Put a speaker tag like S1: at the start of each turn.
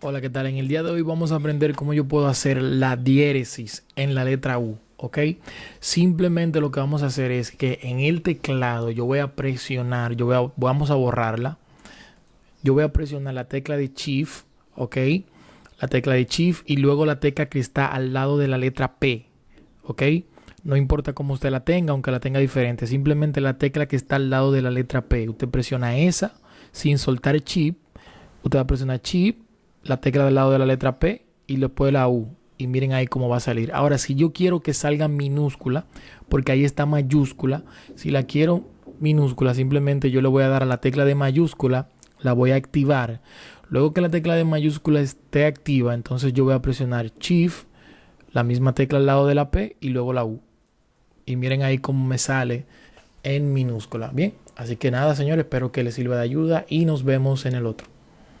S1: Hola, ¿qué tal? En el día de hoy vamos a aprender cómo yo puedo hacer la diéresis en la letra U, ¿ok? Simplemente lo que vamos a hacer es que en el teclado yo voy a presionar, yo voy a, vamos a borrarla. Yo voy a presionar la tecla de Shift, ¿ok? La tecla de Shift y luego la tecla que está al lado de la letra P, ¿ok? No importa cómo usted la tenga, aunque la tenga diferente. Simplemente la tecla que está al lado de la letra P. Usted presiona esa sin soltar chip. Usted va a presionar chip la tecla del lado de la letra P y después la U. Y miren ahí cómo va a salir. Ahora, si yo quiero que salga minúscula, porque ahí está mayúscula, si la quiero minúscula, simplemente yo le voy a dar a la tecla de mayúscula, la voy a activar. Luego que la tecla de mayúscula esté activa, entonces yo voy a presionar Shift, la misma tecla al lado de la P y luego la U. Y miren ahí cómo me sale en minúscula. Bien, así que nada, señores, espero que les sirva de ayuda y nos vemos en el otro.